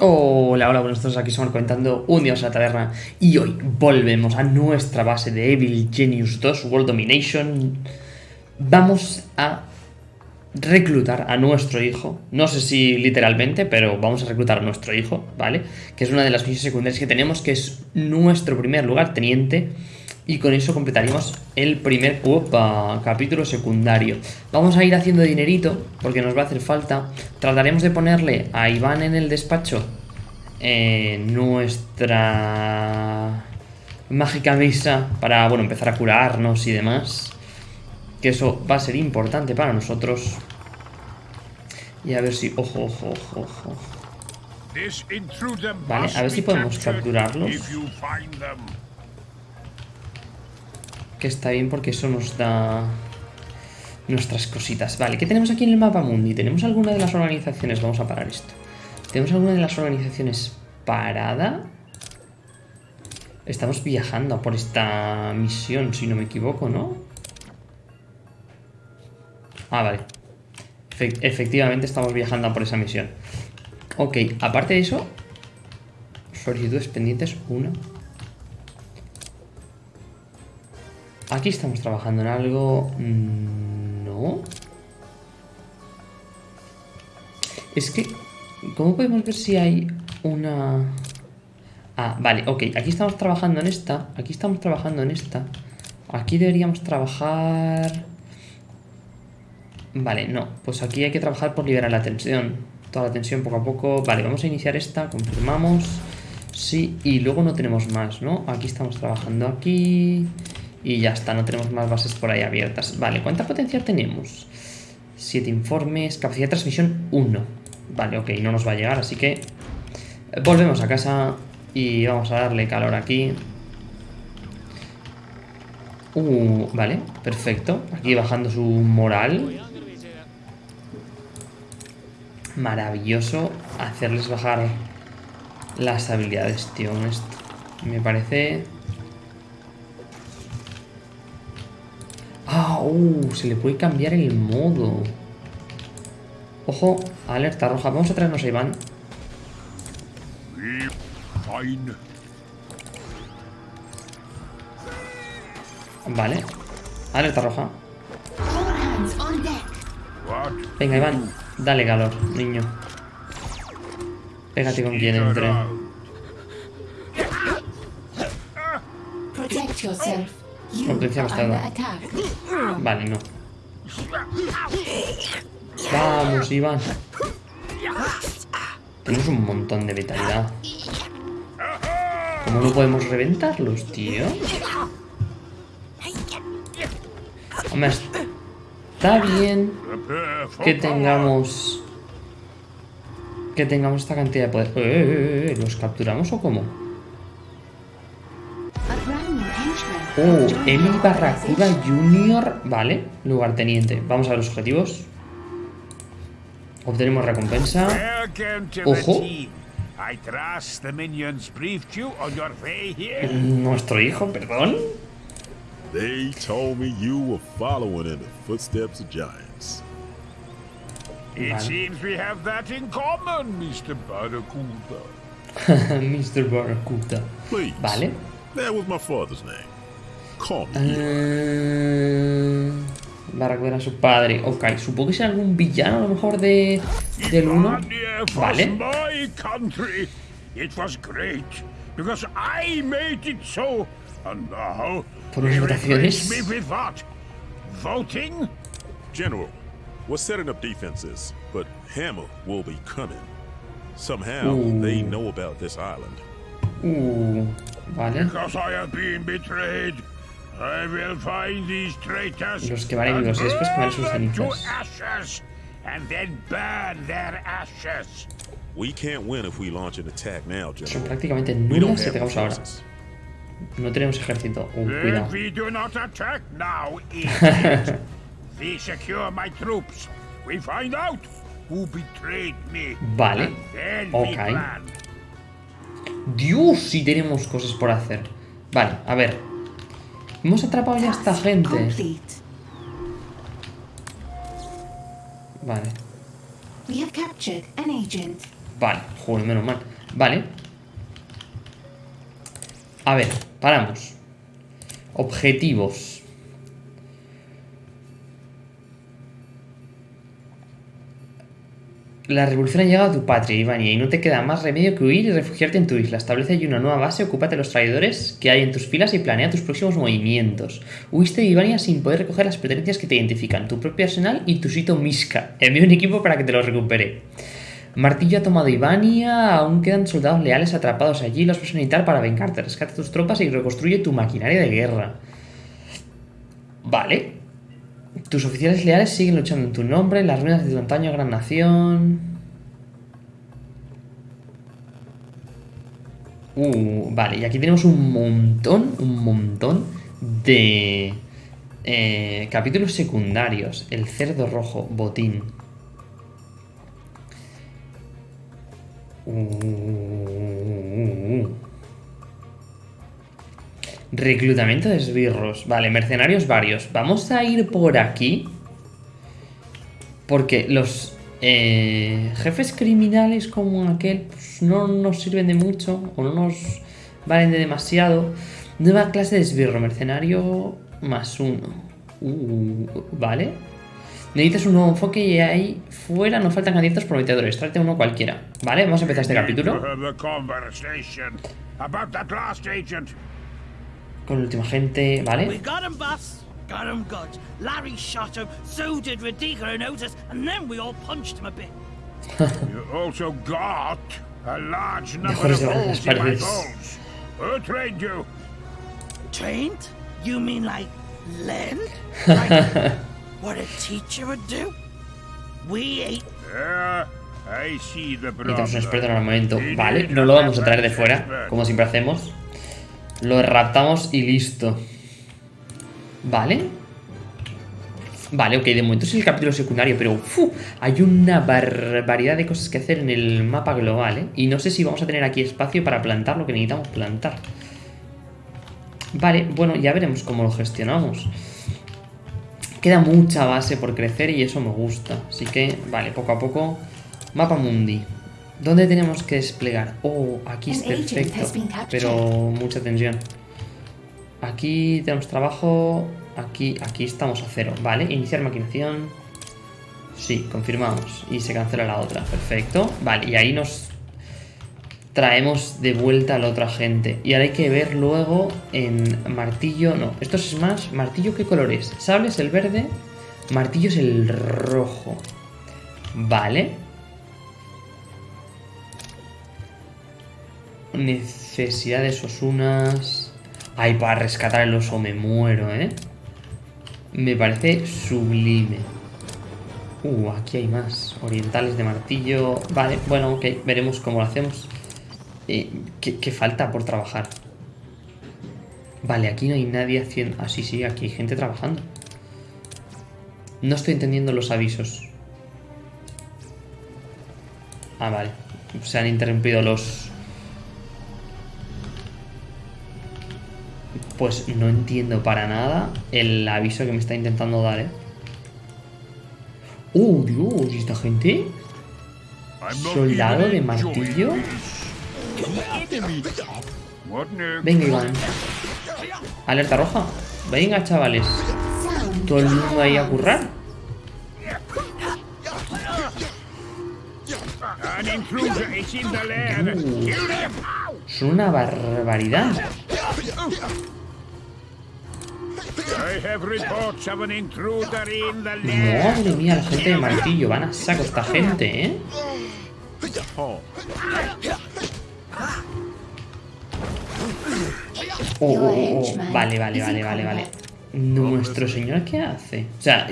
Hola, hola, buenos días, aquí somos comentando un día en la taberna y hoy volvemos a nuestra base de Evil Genius 2 World Domination. Vamos a reclutar a nuestro hijo, no sé si literalmente, pero vamos a reclutar a nuestro hijo, ¿vale? Que es una de las misiones secundarias que tenemos, que es nuestro primer lugar teniente y con eso completaríamos el primer capítulo secundario. Vamos a ir haciendo dinerito, porque nos va a hacer falta. Trataremos de ponerle a Iván en el despacho eh, nuestra mágica mesa para, bueno, empezar a curarnos y demás. Que eso va a ser importante para nosotros. Y a ver si... Ojo, ojo, ojo, ojo. Vale, a ver si podemos capturarlos. Que está bien porque eso nos da nuestras cositas. Vale, ¿qué tenemos aquí en el mapa mundi? ¿Tenemos alguna de las organizaciones? Vamos a parar esto. ¿Tenemos alguna de las organizaciones parada? Estamos viajando por esta misión, si no me equivoco, ¿no? Ah, vale. efectivamente estamos viajando por esa misión. Ok, aparte de eso... Solicitudes pendientes, una... Aquí estamos trabajando en algo... Mm, no. Es que... ¿Cómo podemos ver si hay una...? Ah, vale, ok. Aquí estamos trabajando en esta. Aquí estamos trabajando en esta. Aquí deberíamos trabajar... Vale, no. Pues aquí hay que trabajar por liberar la tensión. Toda la tensión poco a poco. Vale, vamos a iniciar esta. Confirmamos. Sí, y luego no tenemos más, ¿no? Aquí estamos trabajando aquí... Y ya está, no tenemos más bases por ahí abiertas. Vale, ¿cuánta potencia tenemos? Siete informes, capacidad de transmisión 1. Vale, ok, no nos va a llegar, así que volvemos a casa y vamos a darle calor aquí. Uh, vale, perfecto. Aquí bajando su moral. Maravilloso hacerles bajar las habilidades, tío. Me parece uh, se le puede cambiar el modo. Ojo, alerta roja. Vamos a traernos a Iván. Vale. Alerta roja. Venga, Iván. Dale calor, niño. Pégate con quien entre. Protect yourself. Potencia bastarda. Vale, no. Vamos, Iván. Tenemos un montón de vitalidad. ¿Cómo no podemos reventarlos, tío? Hombre, está bien que tengamos... Que tengamos esta cantidad de poder. Eh, eh, eh, ¿Los capturamos o cómo? Oh, Emi Barracuda Junior. Vale, lugarteniente. Vamos a ver los objetivos. Obtenemos recompensa. Ojo. Nuestro hijo, perdón. They told me you were following in the footsteps of giants. It seems we have that in common, Mr. Barracuda. Mr. Barracuda. Please. Vale. That was my father's name. Eh, va a recuperar a su padre. Ok, supongo que sea algún villano a lo mejor de del 1. Vale. Por unas votaciones. Voting? General, we're setting up defenses, but Hammer will be coming. Somehow uh. they know about this island. Uh, vale. Because I have been betrayed. Los que valen vivos y después quemar sus cenizas. Son prácticamente nulas si pegamos ahora. No tenemos ejército. Uh, cuidado. vale. Ok. Dios, si tenemos cosas por hacer. Vale, a ver. Hemos atrapado ya a esta gente. Vale. Vale, joder, menos mal. Vale. A ver, paramos. Objetivos. La revolución ha llegado a tu patria, Ivania, y no te queda más remedio que huir y refugiarte en tu isla. Establece allí una nueva base, ocúpate de los traidores que hay en tus filas y planea tus próximos movimientos. Huiste de Ivania sin poder recoger las pertenencias que te identifican, tu propio arsenal y tu sitio Miska. Envío un equipo para que te lo recupere. Martillo ha tomado Ivania, aún quedan soldados leales atrapados allí, los vas a necesitar para vengarte. Rescata tus tropas y reconstruye tu maquinaria de guerra. Vale. Tus oficiales leales siguen luchando en tu nombre, las ruinas de tu antaño gran nación. Uh, vale, y aquí tenemos un montón, un montón de eh, capítulos secundarios. El cerdo rojo, botín. Uh. Reclutamiento de esbirros. Vale, mercenarios varios. Vamos a ir por aquí. Porque los eh, jefes criminales como aquel pues, no nos sirven de mucho. O no nos valen de demasiado. Nueva clase de esbirro. Mercenario más uno. Uh, vale. Necesitas un nuevo enfoque y ahí fuera no faltan candidatos prometedores. Trate uno cualquiera. Vale, vamos a empezar este capítulo. Con la última gente, ¿vale? We got him, boss. Got him good. Larry shot him, so did Radica and Otis, and then we all punched him a bit. you also got a large number Mejores of holes in my bones. Who trained you? Trained? You mean like Len? Like what a teacher would do? We ain't. Yeah, I see the Necesitamos un experto en problem. armamento. We Vale, no lo vamos a traer de fuera, como siempre hacemos. Lo raptamos y listo. Vale. Vale, ok, de momento es el capítulo secundario, pero ¡fu! hay una barbaridad de cosas que hacer en el mapa global, ¿eh? Y no sé si vamos a tener aquí espacio para plantar lo que necesitamos plantar. Vale, bueno, ya veremos cómo lo gestionamos. Queda mucha base por crecer y eso me gusta. Así que, vale, poco a poco. Mapa mundi. ¿Dónde tenemos que desplegar? Oh, aquí es perfecto. Pero mucha tensión. Aquí tenemos trabajo. Aquí, aquí estamos a cero. Vale, iniciar maquinación. Sí, confirmamos. Y se cancela la otra. Perfecto. Vale, y ahí nos traemos de vuelta a la otra gente. Y ahora hay que ver luego en martillo. No, esto es más. ¿Martillo qué color es? Sable es el verde. Martillo es el rojo. Vale. Necesidades osunas. Ay, para rescatar el oso me muero, ¿eh? Me parece sublime. Uh, aquí hay más. Orientales de martillo. Vale, bueno, ok. Veremos cómo lo hacemos. Eh, ¿qué, qué falta por trabajar? Vale, aquí no hay nadie haciendo... Ah, sí, sí, aquí hay gente trabajando. No estoy entendiendo los avisos. Ah, vale. Se han interrumpido los... Pues no entiendo para nada el aviso que me está intentando dar, ¿eh? ¡Oh, Dios! ¿Y esta gente? ¿Soldado de martillo? Venga, Iván. Alerta roja. Venga, chavales. Todo el mundo ahí a currar. Uh. Son una barbaridad. Madre mía, la gente de martillo. Van a saco esta gente, ¿eh? Oh, oh, oh, oh. Vale, vale, vale, vale, vale. Nuestro señor, ¿qué hace? O sea,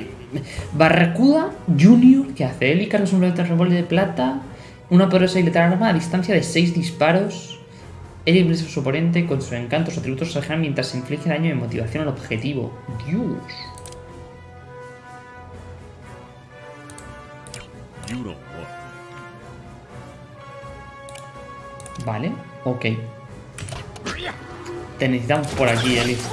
Barracuda Junior, ¿qué hace? Él y Carlos un revólver de plata, una poderosa y letal arma a distancia de 6 disparos. Él y a su oponente con sus encantos o atributos generan mientras se inflige daño de motivación al objetivo. Dios. Vale, ok. Te necesitamos por aquí, Elif.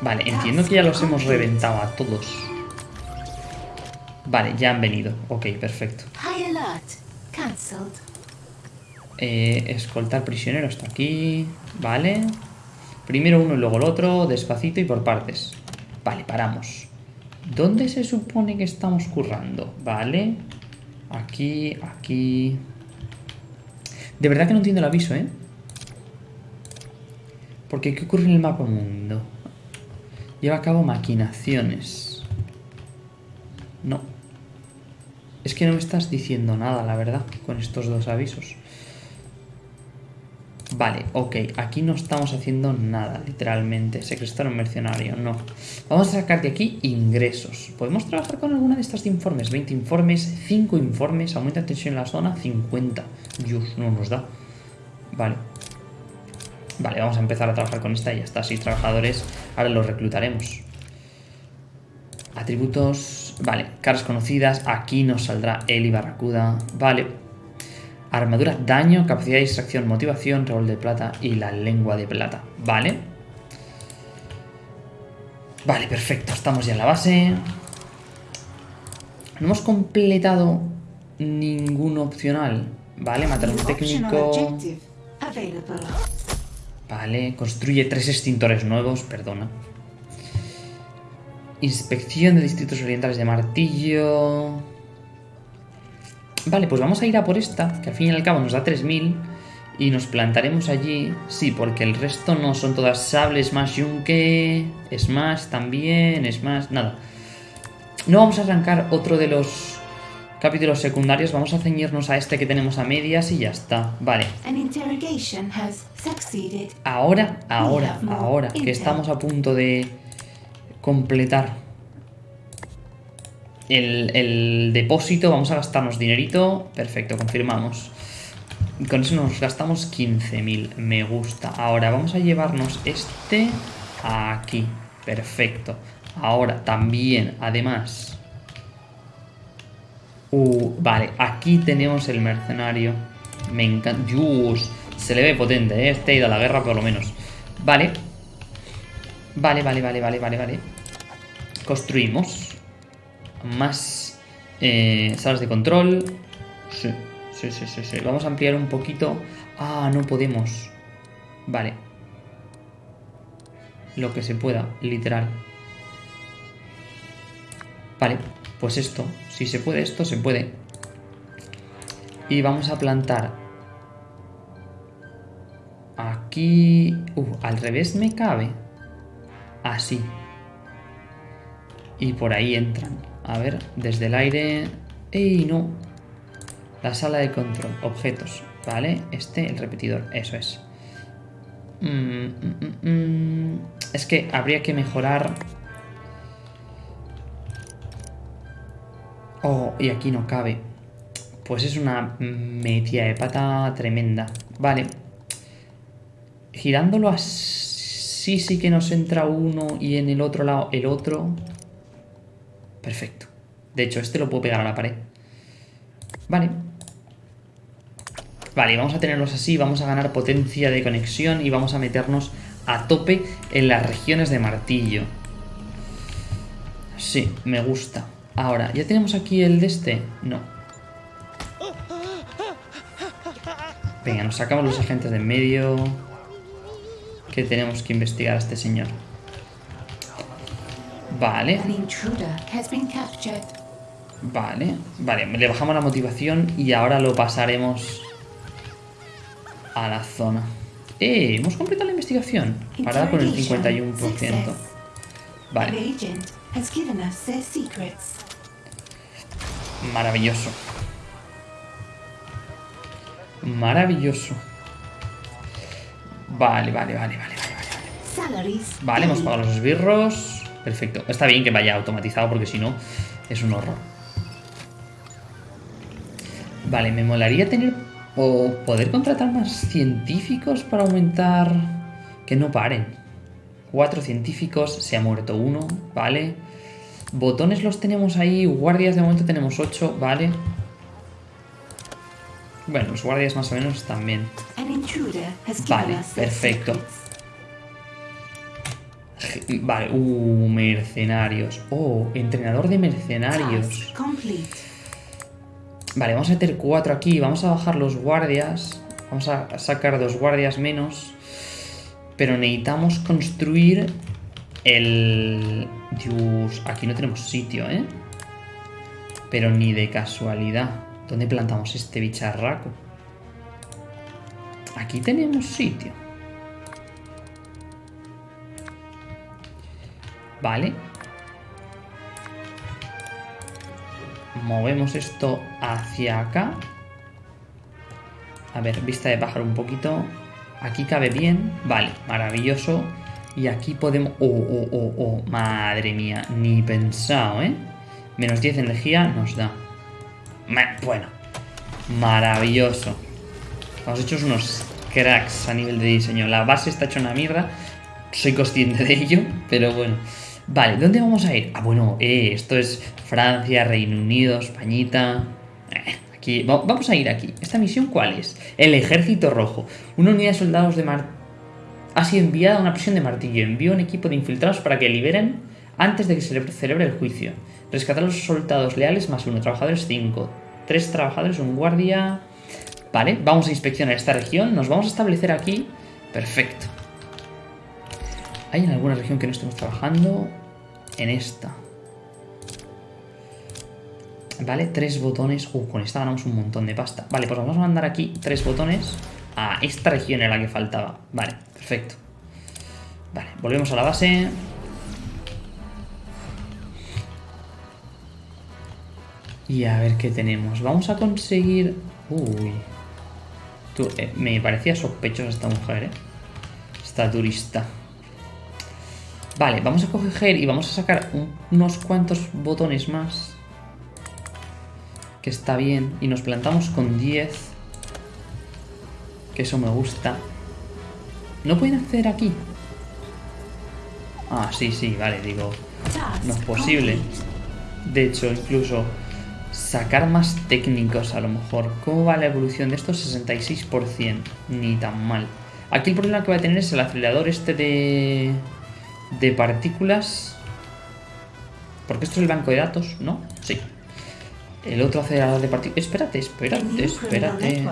Vale, entiendo que ya los hemos reventado a todos. Vale, ya han venido. Ok, perfecto. High alert. Cancelled. Eh, escoltar prisionero hasta aquí. Vale. Primero uno y luego el otro, despacito y por partes. Vale, paramos. ¿Dónde se supone que estamos currando? Vale. Aquí, aquí. De verdad que no entiendo el aviso, ¿eh? Porque ¿qué ocurre en el mapa mundo? Lleva a cabo maquinaciones. No. Es que no me estás diciendo nada, la verdad, con estos dos avisos. Vale, ok, aquí no estamos haciendo nada, literalmente. Secretario mercenario, no. Vamos a sacar de aquí ingresos. ¿Podemos trabajar con alguna de estas de informes? 20 informes, 5 informes, aumenta tensión en la zona, 50. Dios, no nos da. Vale. Vale, vamos a empezar a trabajar con esta y ya está. 6 trabajadores, ahora los reclutaremos. Atributos, vale, caras conocidas, aquí nos saldrá Eli Barracuda, vale. Armadura, daño, capacidad de distracción, motivación, rol de plata y la lengua de plata. Vale. Vale, perfecto. Estamos ya en la base. No hemos completado ningún opcional. Vale, matar a un técnico. Vale, construye tres extintores nuevos, perdona. Inspección de distritos orientales de martillo. Vale, pues vamos a ir a por esta, que al fin y al cabo nos da 3000. Y nos plantaremos allí. Sí, porque el resto no son todas sables, más yunque, smash también, smash, nada. No vamos a arrancar otro de los capítulos secundarios, vamos a ceñirnos a este que tenemos a medias y ya está. Vale. Ahora, ahora, ahora, que estamos a punto de completar el, depósito, vamos a gastarnos dinerito. Perfecto, confirmamos. Con eso nos gastamos 15.000. Me gusta. Ahora vamos a llevarnos este aquí. Perfecto. Ahora también, además... Uh, vale, aquí tenemos el mercenario. Me encanta. se le ve potente, ¿eh? Este ha ido a la guerra por lo menos. Vale. Vale, vale, vale, vale, vale, vale. Construimos más eh, salas de control. Sí, sí, sí, sí, sí. Vamos a ampliar un poquito. Ah, no podemos. Vale. Lo que se pueda, literal. Vale, pues esto. Si se puede esto, se puede. Y vamos a plantar. Aquí... Uh, al revés me cabe. Así. Y por ahí entran. A ver, desde el aire... ¡Ey, no! La sala de control, objetos, ¿vale? Este, el repetidor, eso es. Mm, mm, mm, es que habría que mejorar... Oh, y aquí no cabe. Pues es una metida de pata tremenda. Vale. Girándolo así sí que nos entra uno y en el otro lado el otro. Perfecto. De hecho, este lo puedo pegar a la pared. Vale. Vale, vamos a tenerlos así, vamos a ganar potencia de conexión y vamos a meternos a tope en las regiones de martillo. Sí, me gusta. Ahora, ¿ya tenemos aquí el de este? No. Venga, nos sacamos los agentes de en medio. Que tenemos que investigar a este señor. Vale. Vale, vale, le bajamos la motivación y ahora lo pasaremos a la zona. ¡Eh! Hemos completado la investigación. Ahora con el 51%. Vale. Maravilloso. Maravilloso. Vale, vale, vale, vale, vale, vale. Vale, hemos pagado los esbirros. Perfecto. Está bien que vaya automatizado porque si no es un horror. Vale, me molaría tener o poder contratar más científicos para aumentar que no paren. Cuatro científicos, se ha muerto uno, vale. Botones los tenemos ahí, guardias de momento tenemos ocho, vale. Bueno, los guardias más o menos también. Vale, perfecto. Vale, uh, mercenarios. Oh, entrenador de mercenarios. Vale, vamos a meter cuatro aquí. Vamos a bajar los guardias. Vamos a sacar dos guardias menos. Pero necesitamos construir el... Dios, aquí no tenemos sitio, ¿eh? Pero ni de casualidad. ¿Dónde plantamos este bicharraco? Aquí tenemos sitio. Vale. Movemos esto hacia acá. A ver, vista de pájaro un poquito. Aquí cabe bien. Vale, maravilloso. Y aquí podemos... Oh, oh, oh, oh. Madre mía, ni pensado, ¿eh? Menos 10 energía nos da. Bueno, maravilloso. Hemos hecho unos cracks a nivel de diseño. La base está hecha una mierda. Soy consciente de ello, pero bueno. Vale, ¿dónde vamos a ir? Ah, bueno, eh, esto es Francia, Reino Unido, Españita. Eh, aquí, va- vamos a ir aquí. ¿Esta misión cuál es? El Ejército Rojo. Una unidad de soldados de Mar... Ha sido enviada a una prisión de martillo. Envió un equipo de infiltrados para que liberen antes de que se le celebre el juicio. Rescatar a los soldados leales más uno. Trabajadores 5. Tres trabajadores, un guardia... Vale, vamos a inspeccionar esta región. Nos vamos a establecer aquí. Perfecto. ¿Hay en alguna región que no estemos trabajando? En esta. Vale, tres botones. Uh, con esta ganamos un montón de pasta. Vale, pues vamos a mandar aquí tres botones a esta región en la que faltaba. Vale, perfecto. Vale, volvemos a la base. Y a ver qué tenemos. Vamos a conseguir... Uy. Eh, me parecía sospechosa esta mujer, ¿eh? Esta turista. Vale, vamos a coger y vamos a sacar un- unos cuantos botones más. Que está bien. Y nos plantamos con 10. Que eso me gusta. ¿No pueden acceder aquí? Ah, sí, sí, vale, digo. No es posible. De hecho, incluso sacar más técnicos a lo mejor. ¿Cómo va la evolución de estos? 66%. Ni tan mal. Aquí el problema que va a tener es el acelerador este de... De partículas. Porque esto es el banco de datos, ¿no? Sí. El otro acelerador de partículas... Espérate, A espérate, espérate.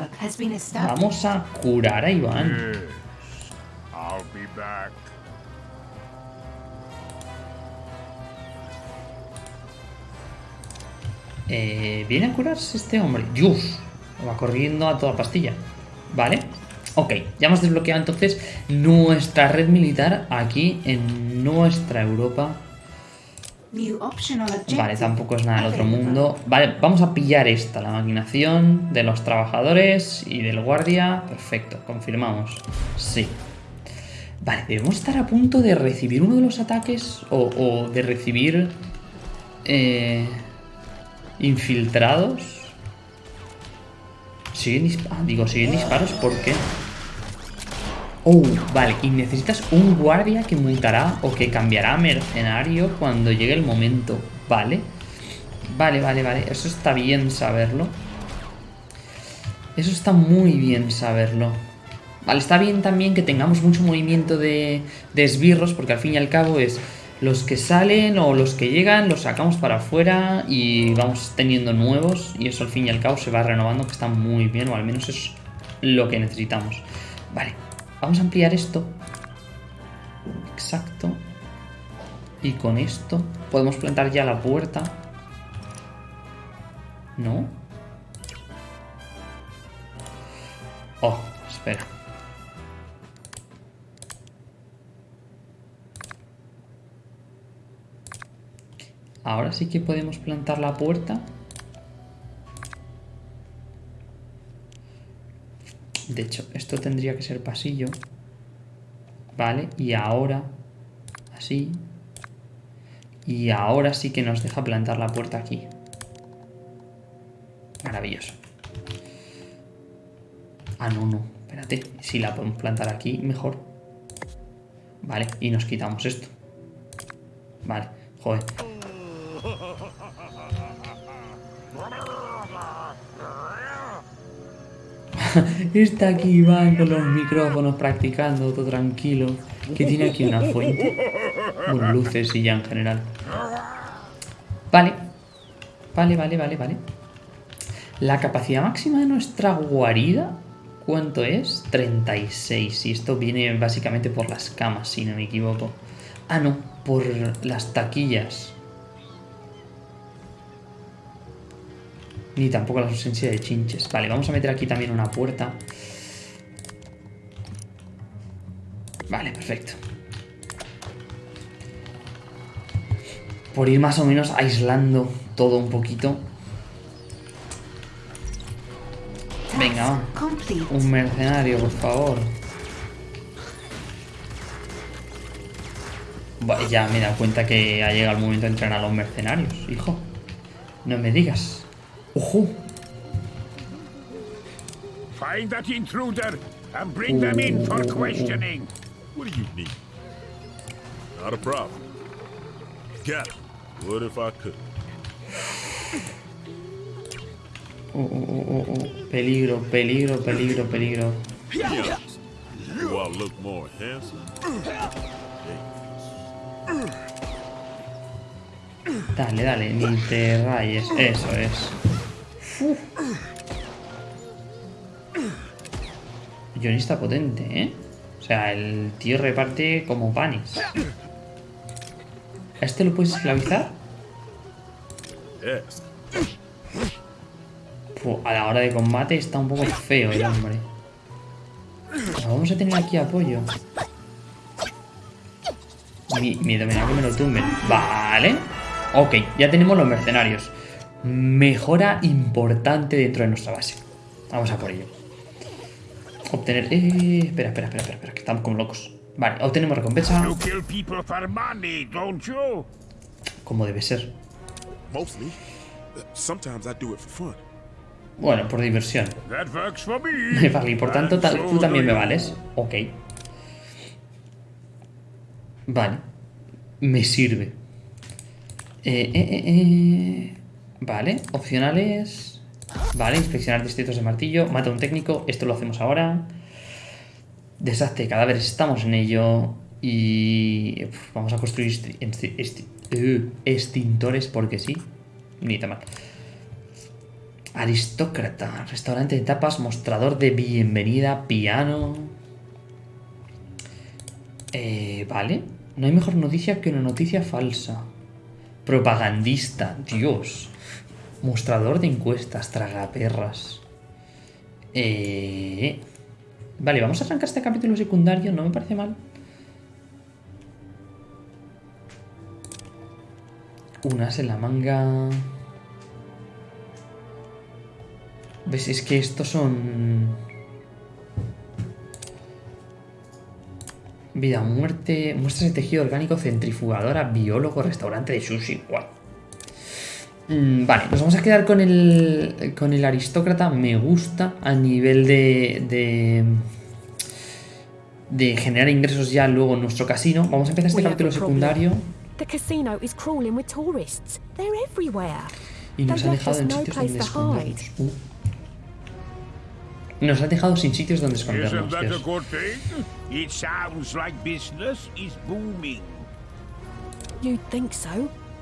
Vamos a curar a Iván. Eh, ¿Viene a curarse este hombre? ¡Dios! Va corriendo a toda pastilla. ¿Vale? Ok, ya hemos desbloqueado entonces nuestra red militar aquí en nuestra Europa. Vale, tampoco es nada del otro mundo. Vale, vamos a pillar esta, la maquinación de los trabajadores y del guardia. Perfecto, confirmamos. Sí. Vale, debemos estar a punto de recibir uno de los ataques o, o de recibir eh, infiltrados. Siguen disparos. Digo, siguen disparos porque. Vale, y necesitas un guardia que mutará o que cambiará a mercenario cuando llegue el momento. Vale. Vale, vale, vale. Eso está bien saberlo. Eso está muy bien saberlo. Vale, está bien también que tengamos mucho movimiento de, de esbirros, porque al fin y al cabo es los que salen o los que llegan, los sacamos para afuera y vamos teniendo nuevos. Y eso al fin y al cabo se va renovando, que está muy bien, o al menos es lo que necesitamos. Vale, vamos a ampliar esto. Exacto. Y con esto podemos plantar ya la puerta. ¿No? Oh, espera. Ahora sí que podemos plantar la puerta. De hecho, esto tendría que ser pasillo. Vale, y ahora... Así. Y ahora sí que nos deja plantar la puerta aquí. Maravilloso. Ah, no, no. Espérate. Si la podemos plantar aquí, mejor. Vale, y nos quitamos esto. Vale, joder. Está aquí Iván con los micrófonos practicando, todo tranquilo. Que tiene aquí una fuente. Bueno, luces y ya en general. Vale. Vale, vale, vale, vale. La capacidad máxima de nuestra guarida, ¿cuánto es? 36. Y esto viene básicamente por las camas, si no me equivoco. Ah, no, por las taquillas. Ni tampoco la ausencia de chinches. Vale, vamos a meter aquí también una puerta. Vale, perfecto. Por ir más o menos aislando todo un poquito. Venga, va. Un mercenario, por favor. Ya me he dado cuenta que ha llegado el momento de entrenar a los mercenarios, hijo. No me digas. ¡Ojo! Find that intruder and bring them in for questioning. What do you need? Not a problem. Got it. What if I could? Oh, oh, oh, oh, oh. Peligro, peligro, peligro, peligro. Do I look more handsome? Dale, dale, ni te rayes. Eso es. Está potente, ¿eh? O sea, el tío reparte como panes. ¿A este lo puedes esclavizar? Fu, a la hora de combate está un poco feo el hombre. Pues vamos a tener aquí apoyo. Mi, miedo me da que me lo tumben. Vale. Ok, ya tenemos los mercenarios. Mejora importante dentro de nuestra base. Vamos a por ello. Obtener... Eh, espera, espera, espera, espera, espera, que estamos como locos. Vale, obtenemos recompensa como debe ser. Bueno, por diversión. Vale, y por tanto tú también me vales. Ok. Vale. Me sirve. Eh, eh, eh, eh. Vale, opcionales. Vale, inspeccionar distritos de martillo. Mata a un técnico. Esto lo hacemos ahora. Desastre de cadáveres. Estamos en ello. Y vamos a construir eh, extintores porque sí. Ni tan mal. Aristócrata, restaurante de tapas, mostrador de bienvenida, piano. Eh, vale. No hay mejor noticia que una noticia falsa. Propagandista, Dios. Mostrador de encuestas, tragaperras. Eh, vale, vamos a arrancar este capítulo secundario, no me parece mal. Unas en la manga. ¿Ves? Es que estos son... Vida, muerte, muestras de tejido orgánico, centrifugadora, biólogo, restaurante de sushi. Guau. Mm, vale, nos vamos a quedar con el, con el aristócrata. Me gusta a nivel de, de, de generar ingresos ya luego en nuestro casino. Vamos a empezar este capítulo secundario. The casino is crawling with tourists. They're everywhere. Y nos left dejado en no sitios place donde to hide. escondernos. Uh. Nos han dejado sin sitios donde escondernos. Dios.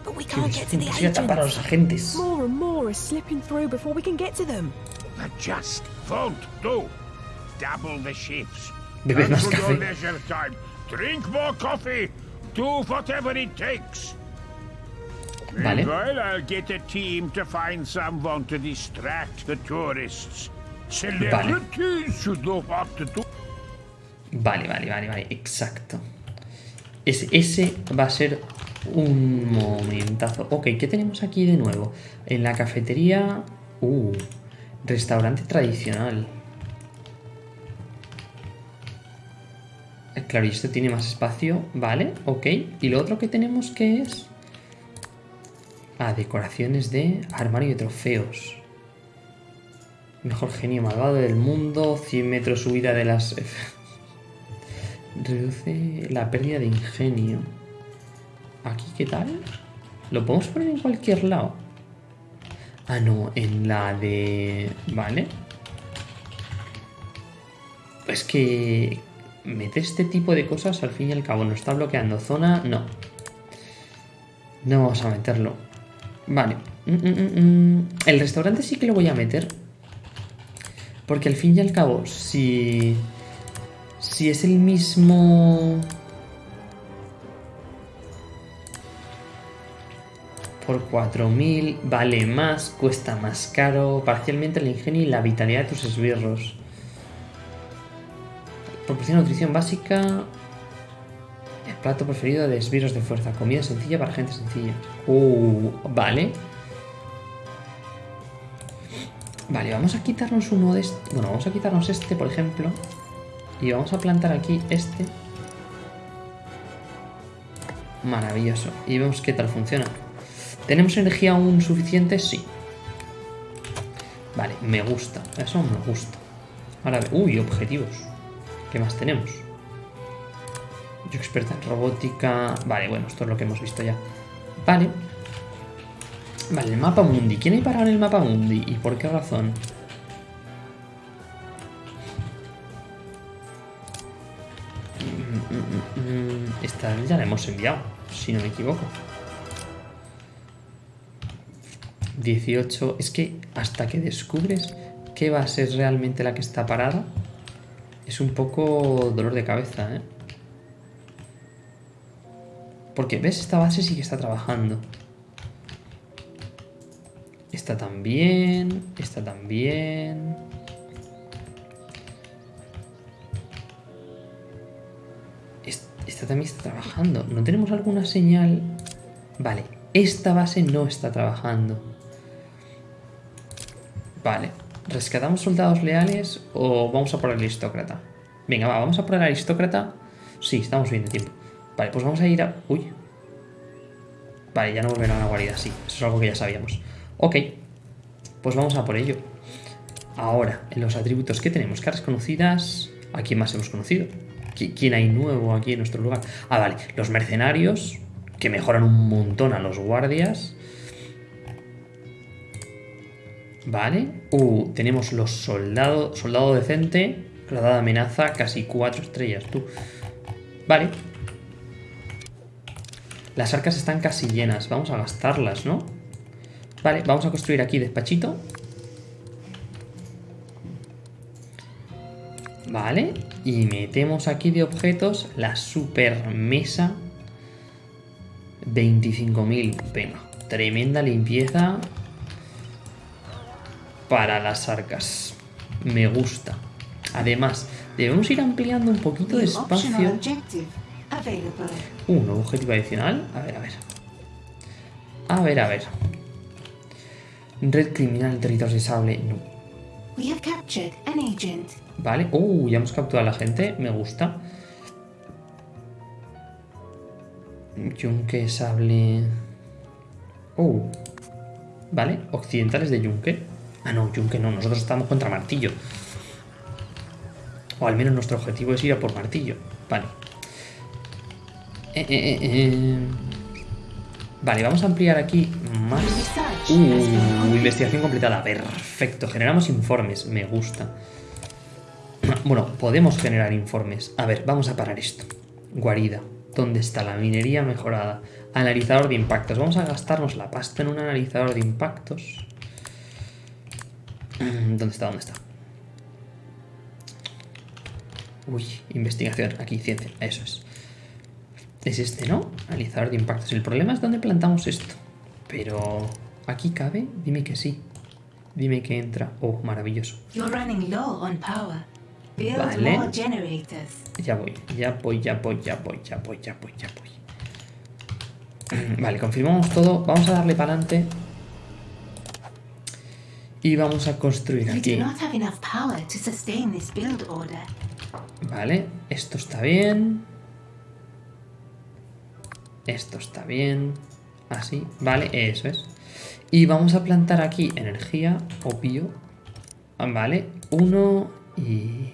The Imposible tapar a los agents. agentes. More and more are slipping through before we can get to them. That just won't do. Double the shifts. Bebed And más café. leisure time, drink more coffee. Do whatever it takes. Vale. Meanwhile, I'll get a team to find someone to distract the tourists. Celebrities should know what to do. Vale, vale, vale, vale, exacto. Ese, ese va a ser un momentazo. Ok, ¿qué tenemos aquí de nuevo? En la cafetería... Uh, restaurante tradicional. Eh, Claro, y esto tiene más espacio, vale, ok. Y lo otro que tenemos que es... Ah, decoraciones de armario de trofeos. Mejor genio malvado del mundo, 100 metros subida de las... Reduce la pérdida de ingenio. ¿Aquí qué tal? ¿Lo podemos poner en cualquier lado? Ah, no, en la de... Vale. Es que... Mete este tipo de cosas, al fin y al cabo, ¿nos está bloqueando zona? No. No vamos a meterlo. Vale. Mm, mm, mm. El restaurante sí que lo voy a meter. Porque al fin y al cabo, si... Si es el mismo... Por 4.000 vale más, cuesta más caro, parcialmente el ingenio y la vitalidad de tus esbirros. Proporciona nutrición básica. El plato preferido de esbirros de fuerza. Comida sencilla para gente sencilla. Uh, vale. Vale, vamos a quitarnos uno de estos. Bueno, vamos a quitarnos este, por ejemplo. Y vamos a plantar aquí este. Maravilloso. Y vemos qué tal funciona. ¿Tenemos energía aún suficiente? Sí. Vale, me gusta. Eso me gusta. Ahora, uy, objetivos. ¿Qué más tenemos? Yo experta en robótica. Vale, bueno, esto es lo que hemos visto ya. Vale. Vale, el mapa mundi. ¿Quién hay parado en el mapa mundi? ¿Y por qué razón? Mm, mm, mm. Esta ya la hemos enviado, si no me equivoco. 18. Es que hasta que descubres qué base es realmente la que está parada, es un poco dolor de cabeza, ¿eh? Porque, ¿ves? Esta base sí que está trabajando. Esta también, esta también. Es- Esta también está trabajando. ¿No tenemos alguna señal? Vale, esta base no está trabajando. Vale, ¿rescatamos soldados leales o vamos a por el aristócrata? Venga, va, vamos a por el aristócrata. Sí, estamos bien de tiempo. Vale, pues vamos a ir a... Uy. Vale, ya no volverán a la guarida, sí. Eso es algo que ya sabíamos. Ok, pues vamos a por ello. Ahora, en los atributos que tenemos, caras conocidas, ¿a quién más hemos conocido? ¿Qui- ¿Quién hay nuevo aquí en nuestro lugar? Ah, vale, los mercenarios, que mejoran un montón a los guardias. Vale. Uh, tenemos los soldados, soldado decente, gradada amenaza, casi cuatro estrellas, tú. Vale. Las arcas están casi llenas, vamos a gastarlas, ¿no? Vale, vamos a construir aquí despachito. Vale, y metemos aquí de objetos la super mesa 25.000. Venga, tremenda limpieza para las arcas. Me gusta. Además, debemos ir ampliando un poquito de espacio. Un nuevo objetivo adicional. A ver, a ver. A ver, a ver. Red criminal en territorio de sable. No. Vale. Uh, ya hemos capturado a la gente. Me gusta. Yunque, sable. Uh. Vale. Occidentales de Yunque. Ah, no, Yunque no. Nosotros estamos contra Martillo. O al menos nuestro objetivo es ir a por Martillo. Vale. Eh, eh, eh. Vale, vamos a ampliar aquí más. Uh, investigación completada. Perfecto. Generamos informes. Me gusta. Bueno, podemos generar informes. A ver, vamos a parar esto. Guarida. ¿Dónde está la minería mejorada? Analizador de impactos. Vamos a gastarnos la pasta en un analizador de impactos. ¿Dónde está? ¿Dónde está? Uy, investigación. Aquí, ciencia. Eso es. Es este, ¿no? Analizador de impactos. El problema es dónde plantamos esto. Pero... ¿Aquí cabe? Dime que sí. Dime que entra. Oh, maravilloso. Vale. Ya voy, ya voy, ya voy, ya voy, ya voy, ya voy, ya voy. Vale, confirmamos todo. Vamos a darle para adelante. Y vamos a construir aquí. Vale, esto está bien. Esto está bien. Así, vale, eso es. Y vamos a plantar aquí energía, opio. Vale, uno y...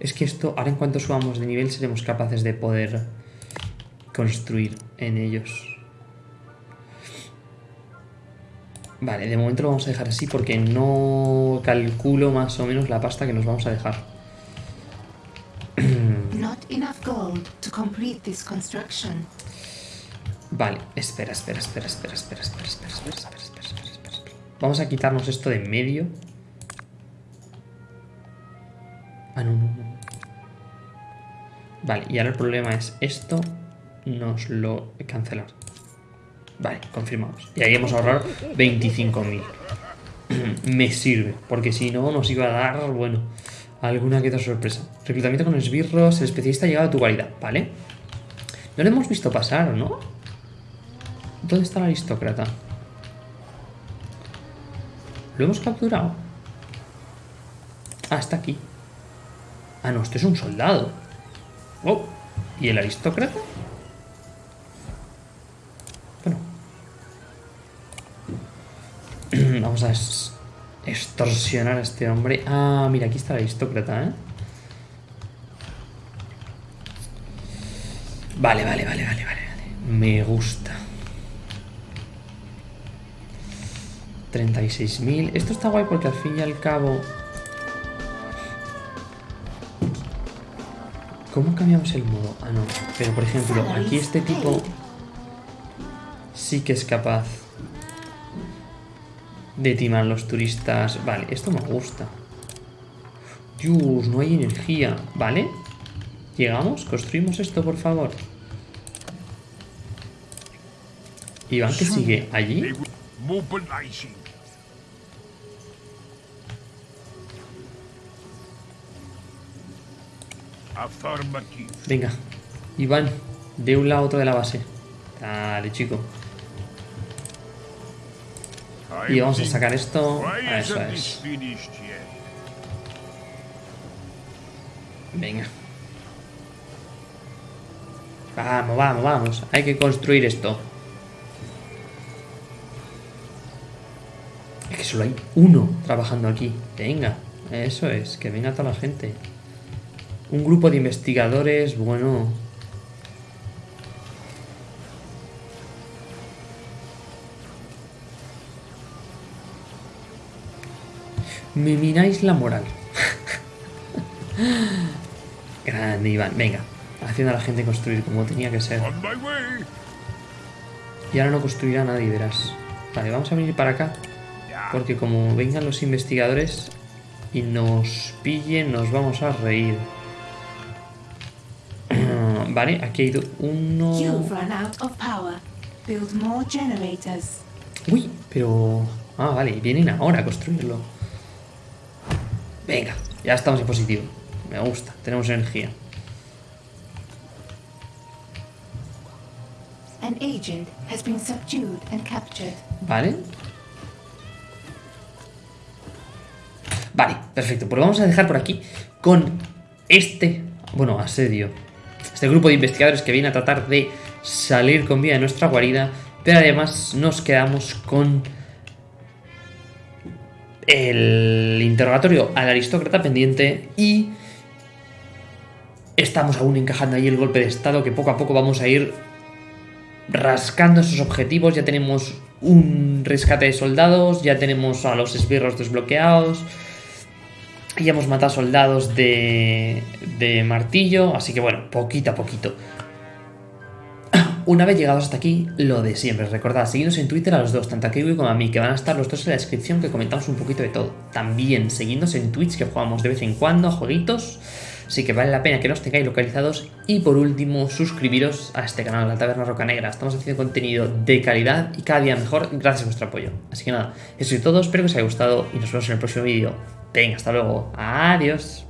Es que esto, ahora en cuanto subamos de nivel seremos capaces de poder construir en ellos. Vale, de momento lo vamos a dejar así porque no calculo más o menos la pasta que nos vamos a dejar. complete this construction. Vale, espera, espera, espera, espera, espera, espera, espera, espera, espera, espera, espera, espera, espera. Vamos a quitarnos esto de en medio. Ah, no, no, no. Vale, y ahora el problema es esto nos lo cancelar. Vale, confirmamos. Y ahí hemos ahorrado 25.000. Me sirve, porque si no nos iba a dar, bueno, alguna que otra sorpresa. Reclutamiento con esbirros, el especialista ha llegado a tu guarida, ¿vale? No lo hemos visto pasar, ¿no? ¿Dónde está el aristócrata? ¿Lo hemos capturado? Ah, está aquí. Ah, no, este es un soldado. Oh, ¿y el aristócrata? Bueno. Vamos a extorsionar a este hombre. Ah, mira, aquí está el aristócrata, ¿eh? Vale, vale, vale, vale. vale. Me gusta. 36.000. Esto está guay porque al fin y al cabo... ¿Cómo cambiamos el modo? Ah, no. Pero por ejemplo, aquí este tipo sí que es capaz de timar los turistas. Vale, esto me gusta. Dios, no hay energía. Vale. Llegamos, construimos esto, por favor. Iván, que sigue allí. Venga, Iván, de un lado a otro de la base. Dale, chico. Y vamos a sacar esto. Why Eso es. Venga. Vamos, vamos, vamos. Hay que construir esto. Es que solo hay uno trabajando aquí. Venga, eso es. Que venga toda la gente. Un grupo de investigadores, bueno... Me miráis la moral. Grande, Iván. Venga, haciendo a la gente construir como tenía que ser. Y ahora no construirá nadie, verás. Vale, vamos a venir para acá. Porque como vengan los investigadores y nos pillen, nos vamos a reír. Vale, aquí hay do- uno... Uy, pero... Ah, vale, vienen ahora a construirlo. Venga, ya estamos en positivo. Me gusta, tenemos energía. An agent has been subdued and captured. Vale. Vale, perfecto. Pues lo vamos a dejar por aquí con este, bueno, asedio. Este grupo de investigadores que viene a tratar de salir con vida de nuestra guarida. Pero además nos quedamos con el interrogatorio al aristócrata pendiente y estamos aún encajando ahí el golpe de estado que poco a poco vamos a ir rascando esos objetivos. Ya tenemos un rescate de soldados, ya tenemos a los esbirros desbloqueados, ya hemos matado soldados de, de martillo, así que bueno, poquito a poquito. Una vez llegados hasta aquí, lo de siempre. Recordad, seguidnos en Twitter a los dos, tanto a Kiwi como a mí, que van a estar los dos en la descripción, que comentamos un poquito de todo. También, seguidnos en Twitch, que jugamos de vez en cuando a jueguitos. Así que vale la pena que nos tengáis localizados. Y por último, suscribiros a este canal, La Taberna Roca Negra. Estamos haciendo contenido de calidad y cada día mejor gracias a vuestro apoyo. Así que nada, eso es todo. Espero que os haya gustado y nos vemos en el próximo vídeo. Venga, hasta luego. Adiós.